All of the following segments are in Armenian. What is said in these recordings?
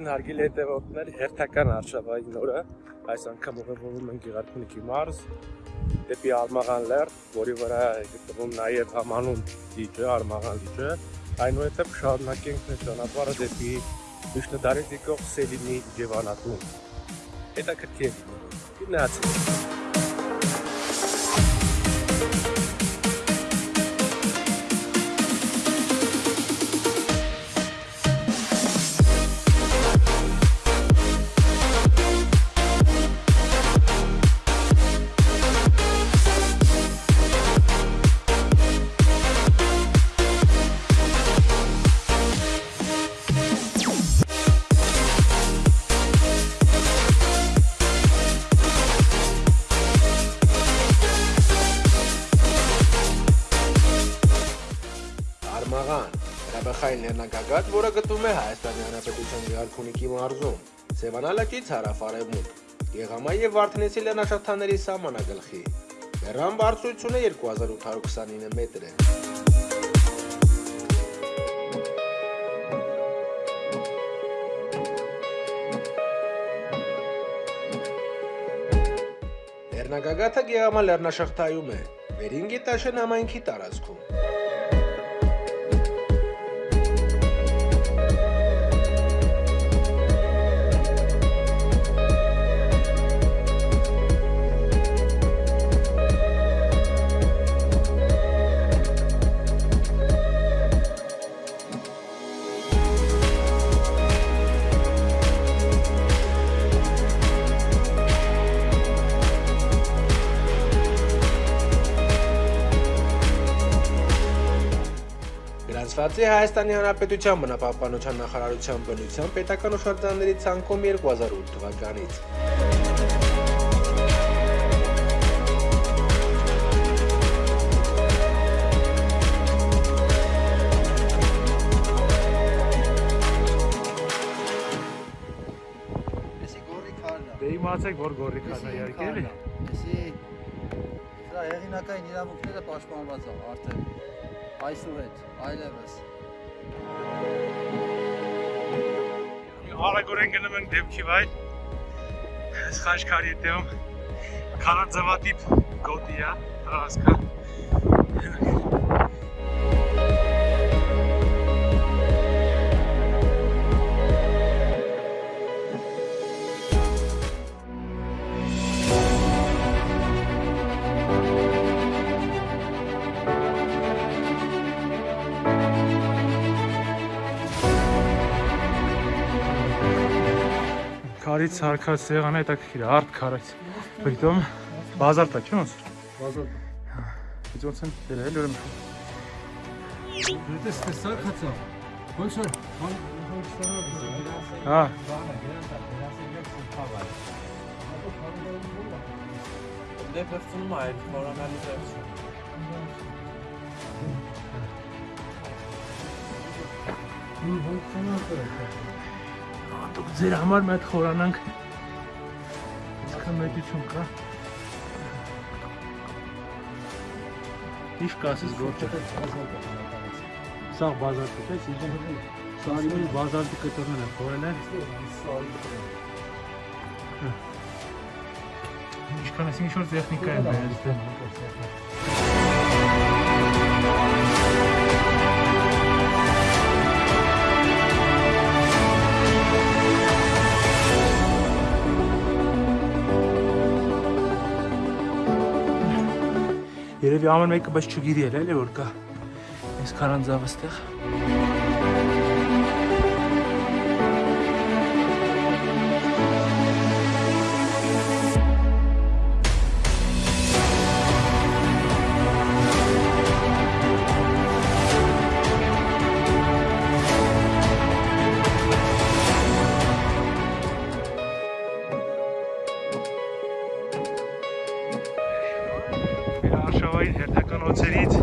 Ողջույն հարգելի հետևորդներ, հերթական արշավային օրը այս անգամ ուղևորվում ենք Գեղարքունիքի մարզ դեպի Արմաղան լեռ, որի վրա է գտնվում նաև համանուն լիճը, Արմաղան լիճը, այնուհետև կշարունակենք մեր ճանապարհը դեպի Միշնադարից եկող Սելիմի Ջևանատուն։ Հետաքրքիր։ Գնացինք։ լեռնագագաթ, որը գտնվում է Հայաստանի Հանրապետության Գարքունիքի մարզում, Սևանալակից հարավ-արևմուտք, Գեղամայի եւ Վարդենեսի լեռնաշղթաների սահմանագլխի։ Լեռան բարձրությունը 2829 մետր է։ Լեռնագագաթը Գեղամա լեռնաշղթայում է, Վերին գետաշեն համայնքի տարածքում։ Է Հայաստանի Հանրապետության բնապահպանության նախարարության բնության պետական հուշարձանների ցանկում 2008 թվականից։ Դե իմացեք, որ գորի Էսի իհարկե էլի։ է։ Էսի սրա հեղինակային իրավունքները պաշտպանված է արդեն այսուհետ, այլևս։ Արագորեն գնում ենք դեպքի վայր։ Սխաշկարի դեմ քանաձավատիպ գոտի է, հասկա։ Քարից հարկած հետաքրքիր է, արդ քարից։ Պրիտոմ բազալտ է, չէ՞ ոնց։ Բազալ։ Իսկ ոնց են դերել ուրեմն։ Դες տեսակացա։ Ոչ որ Հա, Դե բրցնում է այդ խորանալի դեպքում։ դուք ձեր համար մի հատ խորանանք։ Իսկան մեծություն կա։ Ինչ կասես գործը։ Սա բազալտ է, իսկ Սարիմի բազալտի կտորն է խորել են։ Ինչքան էս ինչ որ տեխնիկա է բերել դե։ Երևի ամեն մեկը բայց չգիտի էլ էլի որ կա։ Այս քարանձավը ստեղ։ հերթական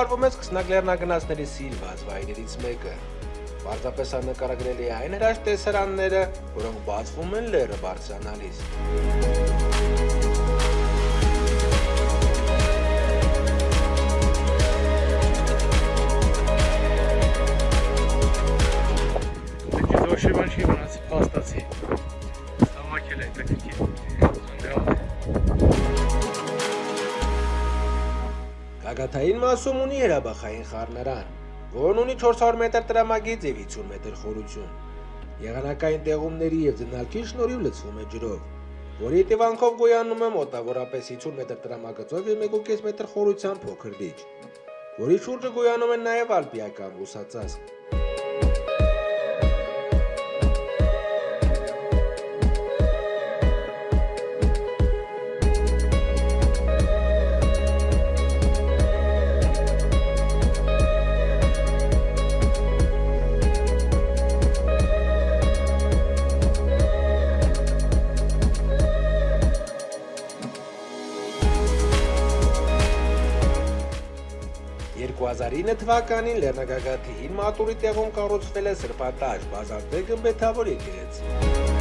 համարվում է սկսնակ լեռնագնացների սիրված վայրերից մեկը։ Պարզապես աննկարագրելի է այն հրաշ տեսարանները, որոնք բացվում են լեռը բարձրանալիս։ Դեպի դոշևան չի մնացի փաստացի։ Գագաթային մասում ունի հրաբախային խառնարան, որն ունի 400 մետր տրամագիծ եւ 50 մետր խորություն։ Եղանակային տեղումների եւ ձնալքի շնորհիվ լցվում է ջրով, որի տևանքով գոյանում է մոտավորապես 50 մետր տրամագծով եւ 1.5 մետր խորության փոքր լիճ, որի շուրջը գոյանում են նաեւ ալպիական բուսածածկ։ թվականին Լեռնագագաթի հին մատուրի տեղում կառուցվել է սրբատաշ բազալտե գմբեթավոր եկեղեցի։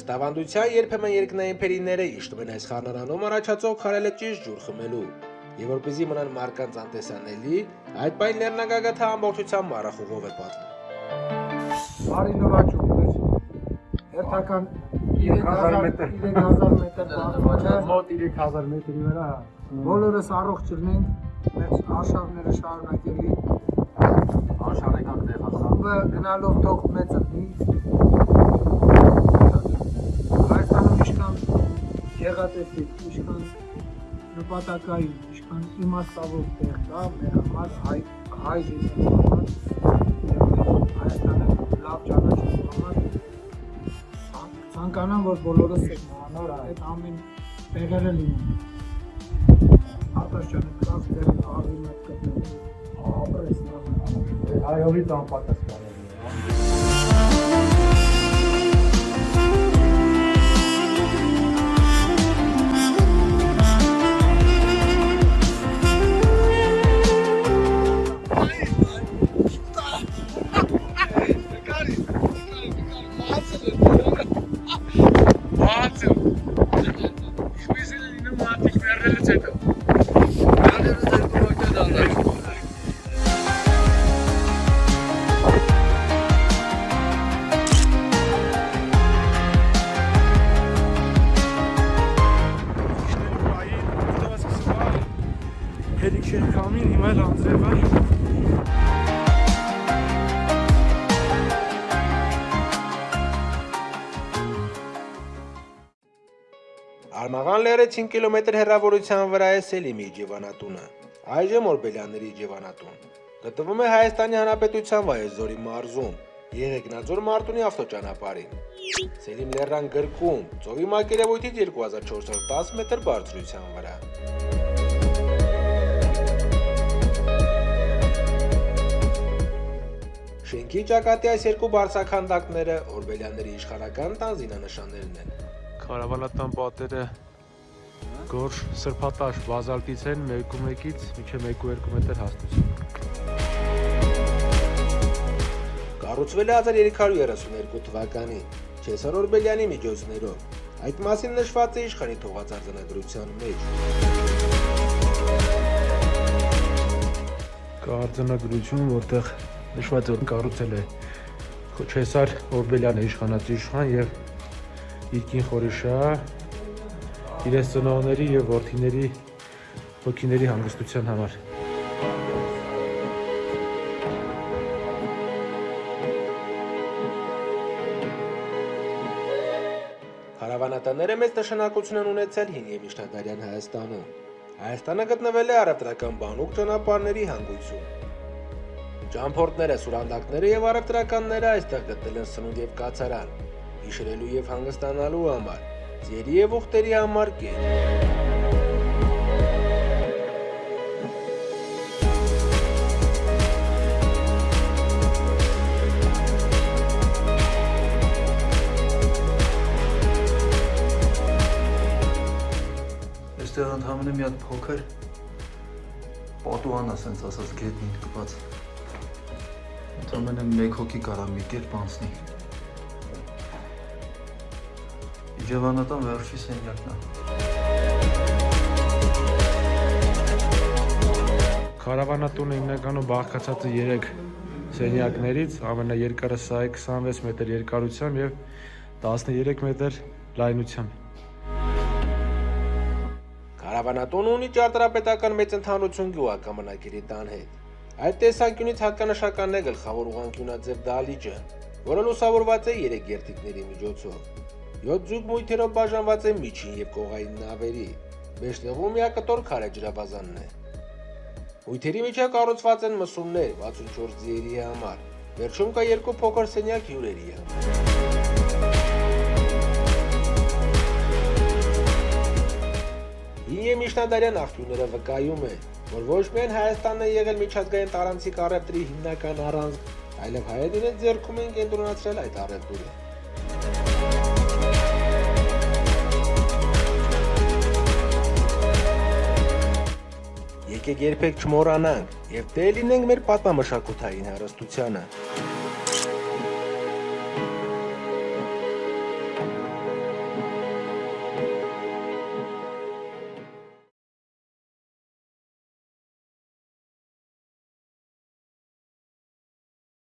Ըստ ավանդության երբեմն երկնային փերիները իշխում են այս խառնարանում առաջացող քարելը ճիշտ ջուր խմելու։ Եվ որպեսզի մնան մարկանց անտեսանելի, այդ պայն Լեռնագագաթը ամբողջությամբ մառախուղով է պատվում։ Բարի նվաճում մեր հերթական 3000 մետր 3000 մետր բարձրացը Մոտ 3000 մետրի վրա։ բոլորս առողջ ելնենք մեր արշավները շարունակելի տեղացան։ ով գնալով թող մեծնի Հայաստանում գեղատեսիկ իշքան նպատակային իշքան իմաստավոր տեղ կա մեր համար հայ հայ մեր Հայաստանը լավ ճանաչելու համար ցան- ցանկանամ որ բոլորս նոր այդ ամեն տեղերը լինեն արտաշանը կրած դեր աղի մեկ կտնել ապրես նա Հայովից անպատասխան వెళ్ళి చేద్దాం Արմաղան լեռը 5 կիլոմետր հեռավորության վրա է Սելիմի ջևանատունը, այժմ Օրբելյանների ջևանատուն։ Գտնվում է Հայաստանի Հանրապետության Վայոց-Ձորի մարզում, Եղեգնաձոր Մարտունի ավտոճանապարհին։ Սելիմ լեռան գրկում, ծովի մակերևույթից 2410 մետր բարձրության վրա։ Շենքի ճակատի այս երկու բարձրաքանդակները Օրբելյանների իշխանական տան զինանշաններն են։ Կարավանատան պատերը գորշ սրբատաշ բազալտից են 1.1-ից մինչև 1.2 մետր հաստություն։ Կառուցվել է 1332 թվականին Չեսար Օրբելյանի միջոցներով։ Այդ մասին նշված է իշխանի թողածարձանագրության մեջ։ Կարձանագրություն, որտեղ նշված է որ կառուցել է Քոչեսար Օրբելյանը իշխանած իշխան եւ Իրքին Խորիշա իրենց ծնողների եւ որդիների հոգիների հանգստության համար։ Հարավանատները մեծ նշանակություն են ունեցել հին եւ միջնադարյան Հայաստանում։ Հայաստանը գտնվել է առևտրական բանուկ ճանապարհների հանգույցում։ Ճամփորդները, սուրանդակները եւ առևտրականները այստեղ գտել են սնունդ եւ կացարան հիշելու եւ հանգստանալու համար, ձերի եւ ուխտերի համար կետ։ Այստեղ ընդհանրապես մի հատ փոքր պատուհան է, ասենց ասած գետնին կպած։ Ընդհանրապես մեկ հոգի կարա մի կերպ անցնի։ Իջևանատան վերջի սենյակն է։ Կարավանատունը հիմնականում բաղկացած է 3 սենյակներից, ամենաերկարը սա է 26 մետր երկարությամբ եւ 13 մետր լայնությամբ։ Կարավանատունը ունի ճարտարապետական մեծ ընդհանրություն գյուղակամնակերի տան հետ։ Այդ տեսանկյունից հատկանշական է գլխավոր ուղանկյունաձև դահլիճը, որը լուսավորված է 3 երթիկների միջոցով։ 7 ձուկ մույթերով բաժանված է միջին եւ կողային նավերի։ Մեջտեղում միակտոր քարե ջրաբազանն է։ Մույթերի միջև կառուցված են մսումներ 64 ձիերի համար։ Վերջում կա երկու փոքր սենյակ հյուրերի համար։ Հին եւ միջնադարյան աղբյուրները վկայում են, որ ոչ միայն Հայաստանն է եղել միջազգային տարանցիկ առևտրի հիմնական առանցք, այլև հայերն իրենց ձեռքում են կենտրոնացրել այդ առևտուրը։ Եկեք երբեք չմոռանանք եւ տեղ լինենք մեր պատմամշակութային հարստությանը։